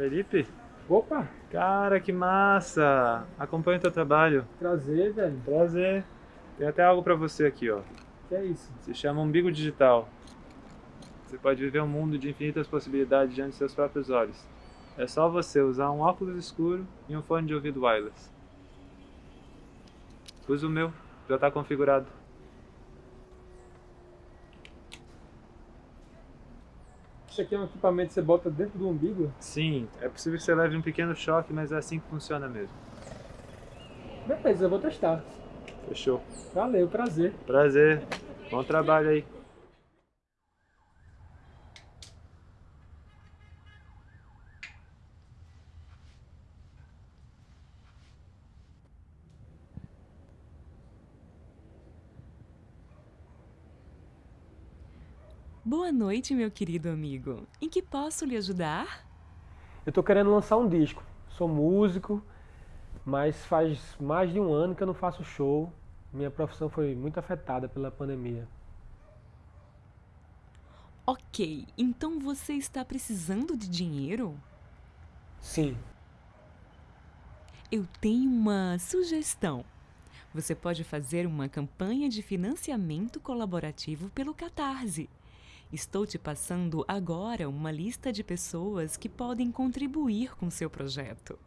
Felipe? Opa, Cara, que massa! Acompanha o teu trabalho. prazer, velho. Prazer. Tem até algo pra você aqui, ó. Que é isso? Se chama umbigo digital. Você pode viver um mundo de infinitas possibilidades diante de seus próprios olhos. É só você usar um óculos escuro e um fone de ouvido wireless. Usa o meu, já está configurado. Isso aqui é um equipamento que você bota dentro do umbigo? Sim, é possível que você leve um pequeno choque, mas é assim que funciona mesmo. Beleza, eu vou testar. Fechou. Valeu, prazer. Prazer. Bom trabalho aí. Boa noite, meu querido amigo. Em que posso lhe ajudar? Eu tô querendo lançar um disco. Sou músico, mas faz mais de um ano que eu não faço show. Minha profissão foi muito afetada pela pandemia. Ok, então você está precisando de dinheiro? Sim, Eu tenho uma sugestão. Você pode fazer uma campanha de financiamento colaborativo pelo Catarse. Estou te passando agora uma lista de pessoas que podem contribuir com seu projeto.